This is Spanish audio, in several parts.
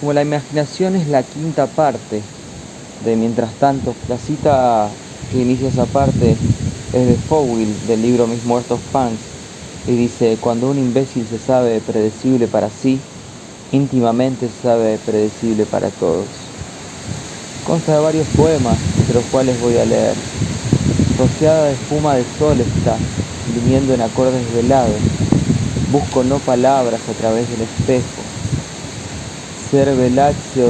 como la imaginación es la quinta parte de Mientras tanto, la cita que inicia esa parte es de Fowell del libro Mis Muertos Punks y dice, cuando un imbécil se sabe predecible para sí, íntimamente se sabe predecible para todos. Consta de varios poemas, entre los cuales voy a leer. Rociada de espuma de sol está, viniendo en acordes velados. Busco no palabras a través del espejo, ser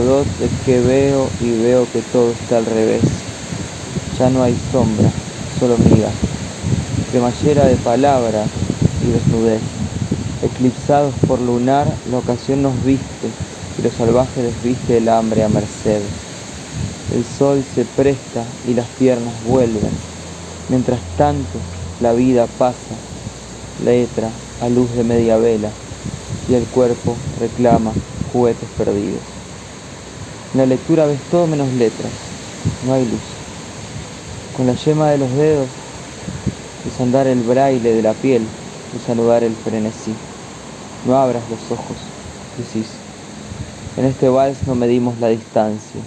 dos es que veo y veo que todo está al revés. Ya no hay sombra, solo miga. Cremallera de palabra y desnudez. Eclipsados por lunar, la ocasión nos viste y los salvajes les viste el hambre a merced. El sol se presta y las piernas vuelven. Mientras tanto, la vida pasa, letra a luz de media vela, y el cuerpo reclama juguetes perdidos. En la lectura ves todo menos letras, no hay luz. Con la yema de los dedos desandar el braille de la piel, desanudar el frenesí. No abras los ojos, decís. En este vals no medimos la distancia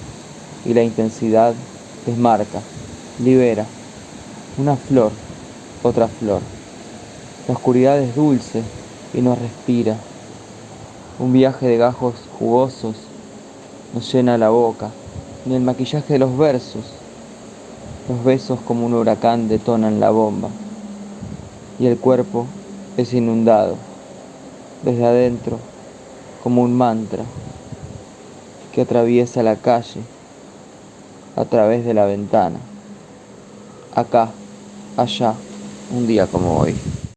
y la intensidad desmarca, libera. Una flor, otra flor. La oscuridad es dulce y no respira, un viaje de gajos jugosos nos llena la boca, ni el maquillaje de los versos. Los besos como un huracán detonan la bomba y el cuerpo es inundado desde adentro como un mantra que atraviesa la calle a través de la ventana. Acá, allá, un día como hoy.